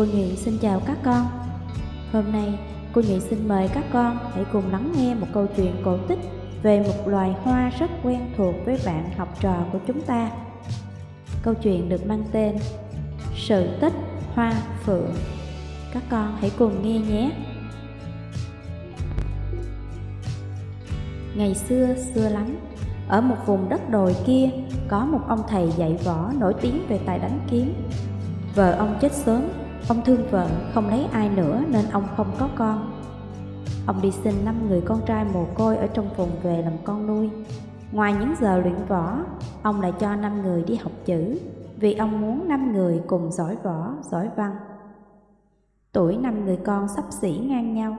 Cô Nhụy xin chào các con Hôm nay cô Nhụy xin mời các con hãy cùng lắng nghe một câu chuyện cổ tích về một loài hoa rất quen thuộc với bạn học trò của chúng ta. Câu chuyện được mang tên Sự tích hoa phượng. Các con hãy cùng nghe nhé. Ngày xưa, xưa lắm, ở một vùng đất đồi kia có một ông thầy dạy võ nổi tiếng về tài đánh kiếm. Vợ ông chết sớm, ông thương vợ không lấy ai nữa nên ông không có con. Ông đi xin năm người con trai mồ côi ở trong vùng về làm con nuôi. Ngoài những giờ luyện võ, ông lại cho năm người đi học chữ, vì ông muốn năm người cùng giỏi võ, giỏi văn. Tuổi năm người con sắp xỉ ngang nhau.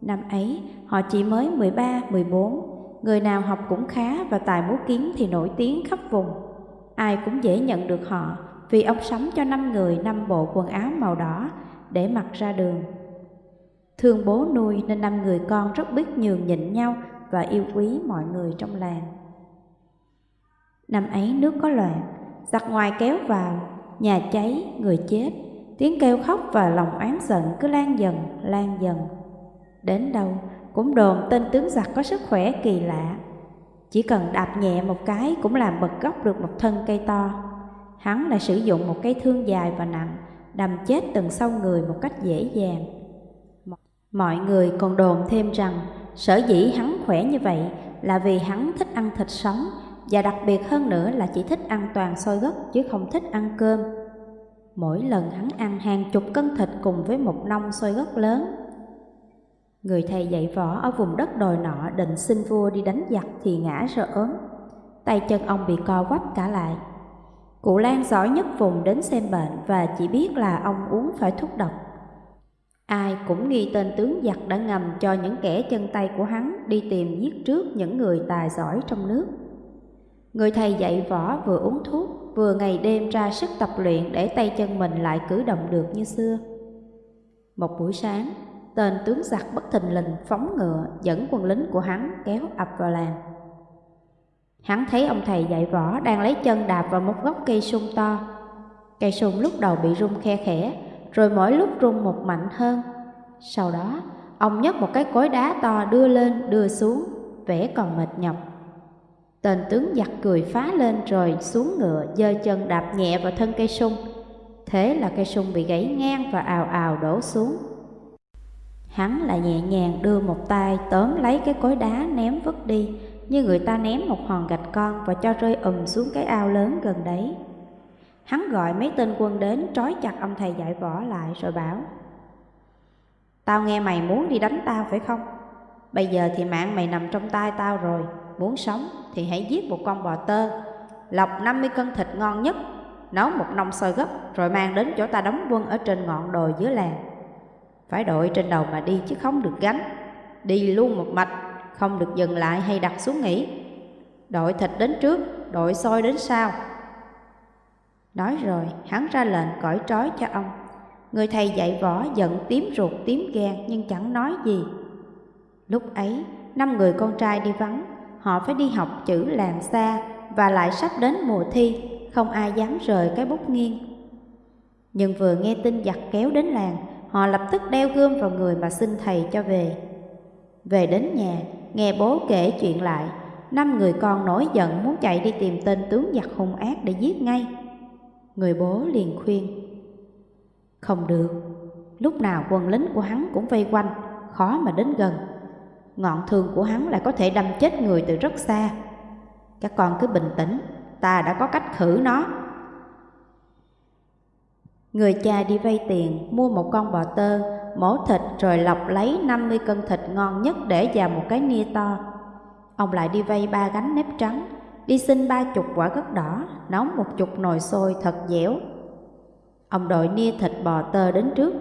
Năm ấy, họ chỉ mới 13, 14, người nào học cũng khá và tài múa kiếm thì nổi tiếng khắp vùng. Ai cũng dễ nhận được họ vì ông sắm cho năm người năm bộ quần áo màu đỏ để mặc ra đường. Thương bố nuôi nên năm người con rất biết nhường nhịn nhau và yêu quý mọi người trong làng. Năm ấy nước có loạn, giặc ngoài kéo vào, nhà cháy, người chết, tiếng kêu khóc và lòng oán giận cứ lan dần, lan dần. Đến đâu cũng đồn tên tướng giặc có sức khỏe kỳ lạ, chỉ cần đạp nhẹ một cái cũng làm bật gốc được một thân cây to. Hắn lại sử dụng một cây thương dài và nặng, đâm chết từng sâu người một cách dễ dàng. Mọi người còn đồn thêm rằng sở dĩ hắn khỏe như vậy là vì hắn thích ăn thịt sống và đặc biệt hơn nữa là chỉ thích ăn toàn xôi gấc chứ không thích ăn cơm. Mỗi lần hắn ăn hàng chục cân thịt cùng với một nông xôi gấc lớn. Người thầy dạy võ ở vùng đất đồi nọ định xin vua đi đánh giặc thì ngã rồi ốm. Tay chân ông bị co quắp cả lại. Cụ Lan giỏi nhất vùng đến xem bệnh và chỉ biết là ông uống phải thuốc độc Ai cũng nghi tên tướng giặc đã ngầm cho những kẻ chân tay của hắn đi tìm giết trước những người tài giỏi trong nước. Người thầy dạy võ vừa uống thuốc, vừa ngày đêm ra sức tập luyện để tay chân mình lại cử động được như xưa. Một buổi sáng, tên tướng giặc bất thình lình phóng ngựa dẫn quân lính của hắn kéo ập vào làng. Hắn thấy ông thầy dạy võ đang lấy chân đạp vào một gốc cây sung to. Cây sung lúc đầu bị rung khe khẽ, rồi mỗi lúc rung một mạnh hơn. Sau đó, ông nhấc một cái cối đá to đưa lên đưa xuống, vẻ còn mệt nhọc. Tên tướng giặc cười phá lên rồi xuống ngựa, giơ chân đạp nhẹ vào thân cây sung. Thế là cây sung bị gãy ngang và ào ào đổ xuống. Hắn lại nhẹ nhàng đưa một tay tóm lấy cái cối đá ném vứt đi, như người ta ném một hòn gạch con và cho rơi ùm xuống cái ao lớn gần đấy. Hắn gọi mấy tên quân đến trói chặt ông thầy dạy võ lại rồi bảo, Tao nghe mày muốn đi đánh tao phải không? Bây giờ thì mạng mày nằm trong tay tao rồi, Muốn sống thì hãy giết một con bò tơ, Lọc 50 cân thịt ngon nhất, Nấu một nông sôi gấp Rồi mang đến chỗ ta đóng quân ở trên ngọn đồi dưới làng Phải đội trên đầu mà đi chứ không được gánh, Đi luôn một mạch không được dừng lại hay đặt xuống nghỉ Đội thịt đến trước Đội sôi đến sau Nói rồi, hắn ra lệnh cõi trói cho ông. Người thầy dạy võ giận tím ruột tím gan nhưng chẳng nói gì. Lúc ấy, năm người con trai đi vắng, họ phải đi học chữ làng xa và lại sắp đến mùa thi, không ai dám rời cái bút nghiêng. Nhưng vừa nghe tin giặc kéo đến làng, họ lập tức đeo gươm vào người mà xin thầy cho về. Về đến nhà, nghe bố kể chuyện lại, năm người con nổi giận muốn chạy đi tìm tên tướng giặc hung ác để giết ngay. Người bố liền khuyên Không được Lúc nào quân lính của hắn cũng vây quanh Khó mà đến gần. Ngọn thương của hắn lại có thể đâm chết người từ rất xa. Các con cứ bình tĩnh Ta đã có cách khử nó. Người cha đi vay tiền Mua một con bò tơ Mổ thịt rồi lọc lấy 50 cân thịt ngon nhất Để vào một cái nia to Ông lại đi vay ba gánh nếp trắng đi xin ba chục quả gấc đỏ, nấu một chục nồi sôi thật dẻo. Ông đội nia thịt bò tơ đến trước,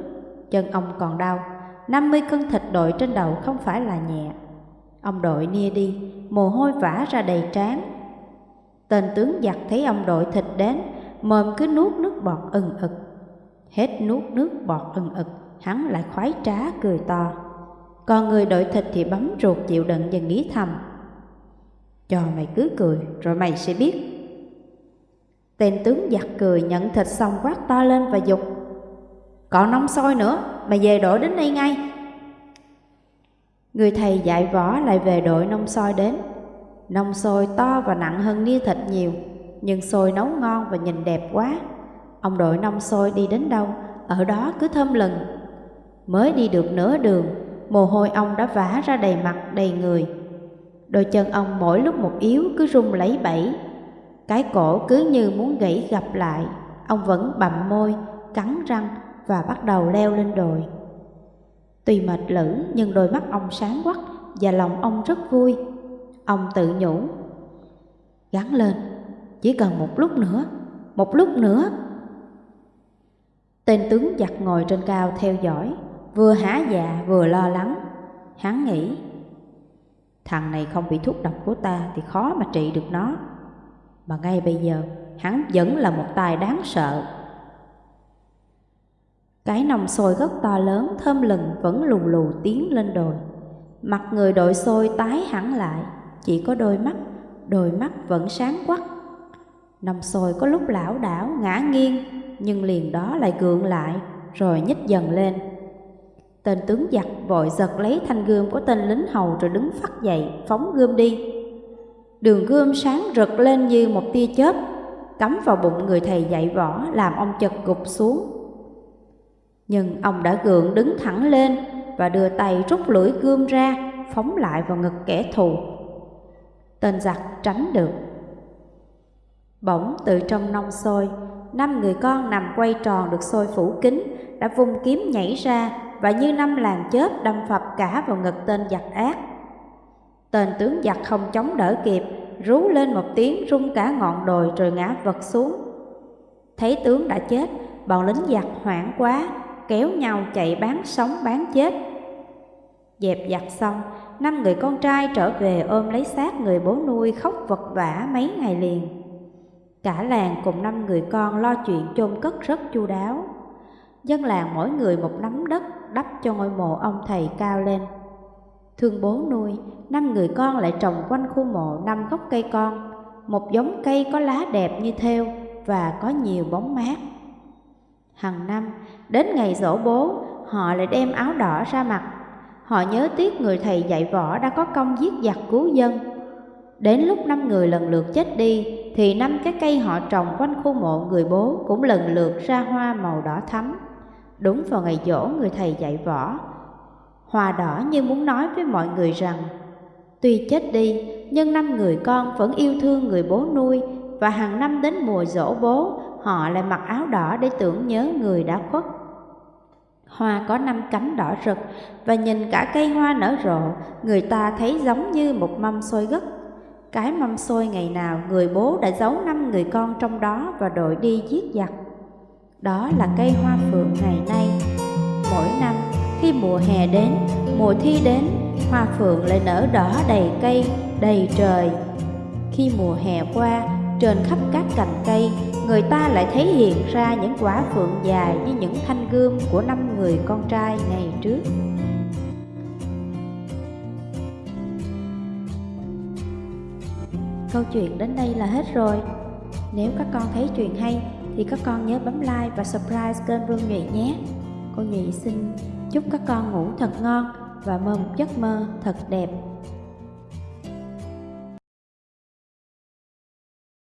chân ông còn đau, 50 cân thịt đội trên đầu không phải là nhẹ. Ông đội nia đi, mồ hôi vã ra đầy trán. Tên tướng giặc thấy ông đội thịt đến, mồm cứ nuốt nước bọt ừng ực. Hết nuốt nước bọt ừng ực, hắn lại khoái trá cười to. Còn người đội thịt thì bấm ruột chịu đựng và nghĩ thầm cho mày cứ cười rồi mày sẽ biết Tên tướng giặc cười nhận thịt xong quát to lên và dục Còn nóng sôi nữa, mày về đội đến đây ngay. Người thầy dạy võ lại về đội nông sôi đến. Nông sôi to và nặng hơn nia thịt nhiều, nhưng sôi nấu ngon và nhìn đẹp quá. Ông đội nông sôi đi đến đâu, ở đó cứ thơm lừng. Mới đi được nửa đường, mồ hôi ông đã vã ra đầy mặt đầy người. Đôi chân ông mỗi lúc một yếu cứ rung lấy bẫy. Cái cổ cứ như muốn gãy gặp lại, ông vẫn bặm môi, cắn răng và bắt đầu leo lên đồi. Tuy mệt lử nhưng đôi mắt ông sáng quắc và lòng ông rất vui. Ông tự nhủ, gắn lên, chỉ cần một lúc nữa, một lúc nữa. Tên tướng giặt ngồi trên cao theo dõi, vừa há dạ vừa lo lắng. Hắn nghĩ, thằng này không bị thuốc độc của ta thì khó mà trị được nó. Mà ngay bây giờ, hắn vẫn là một tài đáng sợ. Cái nòng sôi rất to lớn, thơm lừng vẫn lù lù tiến lên đồi. Mặt người đội sôi tái hẳn lại, chỉ có đôi mắt, đôi mắt vẫn sáng quắc. Nòng sôi có lúc lão đảo, ngã nghiêng, nhưng liền đó lại gượng lại, rồi nhích dần lên. Tên tướng giặc vội giật lấy thanh gươm của tên lính hầu rồi đứng phát dậy, phóng gươm đi. Đường gươm sáng rực lên như một tia chớp, cắm vào bụng người thầy dạy võ làm ông chật gục xuống. Nhưng ông đã gượng đứng thẳng lên và đưa tay rút lưỡi gươm ra, phóng lại vào ngực kẻ thù. Tên giặc tránh được. Bỗng từ trong nông sôi, năm người con nằm quay tròn được sôi phủ kín, đã vung kiếm nhảy ra và như năm làng chớp đâm phập cả vào ngực tên giặc ác. Tên tướng giặc không chống đỡ kịp, rú lên một tiếng rung cả ngọn đồi rồi ngã vật xuống. Thấy tướng đã chết, bọn lính giặc hoảng quá, kéo nhau chạy bán sống bán chết. Dẹp giặc xong, năm người con trai trở về ôm lấy xác người bố nuôi khóc vật vã mấy ngày liền. Cả làng cùng năm người con lo chuyện chôn cất rất chu đáo. Dân làng mỗi người một nắm đất đắp cho ngôi mộ ông thầy cao lên. Thương bố nuôi, năm người con lại trồng quanh khu mộ năm gốc cây con, một giống cây có lá đẹp như thêu và có nhiều bóng mát. Hằng năm, đến ngày dỗ bố, họ lại đem áo đỏ ra mặt. Họ nhớ tiếc người thầy dạy võ đã có công giết giặc cứu dân. Đến lúc năm người lần lượt chết đi, thì năm cái cây họ trồng quanh khu mộ người bố cũng lần lượt ra hoa màu đỏ thắm. Đúng vào ngày dỗ người thầy dạy võ, hòa đỏ như muốn nói với mọi người rằng Tuy chết đi, nhưng năm người con vẫn yêu thương người bố nuôi và hàng năm đến mùa dỗ bố, họ lại mặc áo đỏ để tưởng nhớ người đã khuất. Hoa có năm cánh đỏ rực và nhìn cả cây hoa nở rộ, người ta thấy giống như một mâm xôi gất. Cái mâm xôi ngày nào người bố đã giấu năm người con trong đó và đội đi giết giặc. Đó là cây hoa phượng ngày nay. Mỗi năm khi mùa hè đến, mùa thi đến, hoa phượng lại nở đỏ đầy cây, đầy trời. Khi mùa hè qua, trên khắp các cành cây, người ta lại thấy hiện ra những quả phượng dài như những thanh gươm của năm người con trai ngày trước. Câu chuyện đến đây là hết rồi. Nếu các con thấy chuyện hay thì các con nhớ bấm like và subscribe kênh Vương Nhụy nhé. Cô Nhụy xin chúc các con ngủ thật ngon và mơ một giấc mơ thật đẹp.